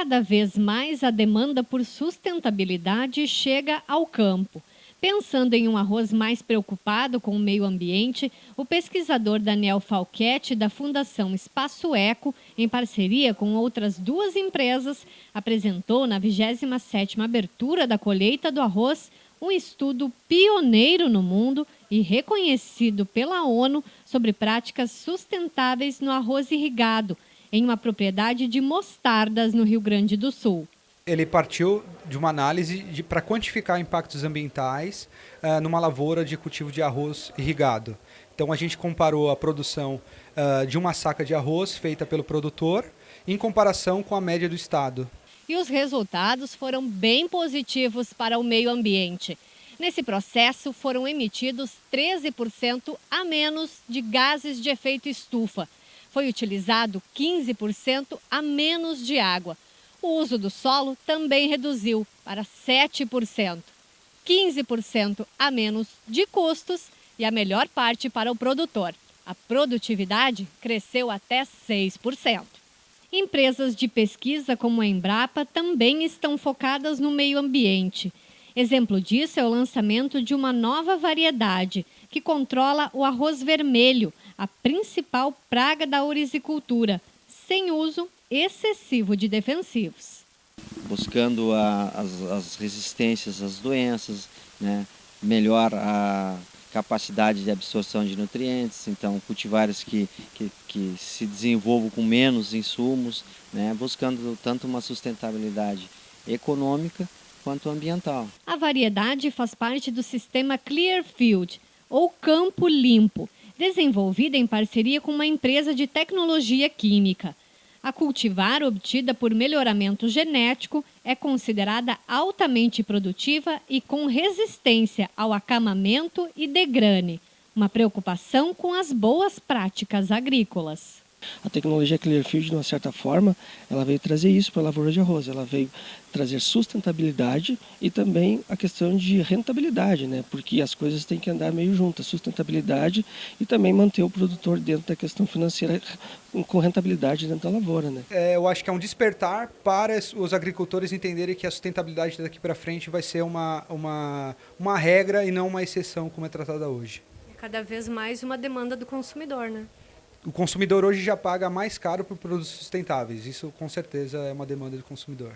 Cada vez mais a demanda por sustentabilidade chega ao campo. Pensando em um arroz mais preocupado com o meio ambiente, o pesquisador Daniel Falquete, da Fundação Espaço Eco, em parceria com outras duas empresas, apresentou na 27ª abertura da colheita do arroz um estudo pioneiro no mundo e reconhecido pela ONU sobre práticas sustentáveis no arroz irrigado, em uma propriedade de mostardas no Rio Grande do Sul. Ele partiu de uma análise para quantificar impactos ambientais uh, numa lavoura de cultivo de arroz irrigado. Então a gente comparou a produção uh, de uma saca de arroz feita pelo produtor em comparação com a média do estado. E os resultados foram bem positivos para o meio ambiente. Nesse processo foram emitidos 13% a menos de gases de efeito estufa, foi utilizado 15% a menos de água. O uso do solo também reduziu para 7%. 15% a menos de custos e a melhor parte para o produtor. A produtividade cresceu até 6%. Empresas de pesquisa como a Embrapa também estão focadas no meio ambiente. Exemplo disso é o lançamento de uma nova variedade que controla o arroz vermelho, a principal praga da ourizicultura, sem uso excessivo de defensivos. Buscando a, as, as, resistências às doenças, né? melhor a capacidade de absorção de nutrientes, então cultivares que, que, que se desenvolvam com menos insumos, né? buscando tanto uma sustentabilidade econômica quanto ambiental. A variedade faz parte do sistema Clearfield, ou Campo Limpo, desenvolvida em parceria com uma empresa de tecnologia química. A cultivar obtida por melhoramento genético é considerada altamente produtiva e com resistência ao acamamento e degrane, uma preocupação com as boas práticas agrícolas. A tecnologia Clearfield, de uma certa forma, ela veio trazer isso para a lavoura de arroz. Ela veio trazer sustentabilidade e também a questão de rentabilidade, né? porque as coisas têm que andar meio juntas, sustentabilidade e também manter o produtor dentro da questão financeira com rentabilidade dentro da lavoura. Né? É, eu acho que é um despertar para os agricultores entenderem que a sustentabilidade daqui para frente vai ser uma, uma, uma regra e não uma exceção como é tratada hoje. Cada vez mais uma demanda do consumidor, né? O consumidor hoje já paga mais caro por produtos sustentáveis. Isso com certeza é uma demanda do consumidor.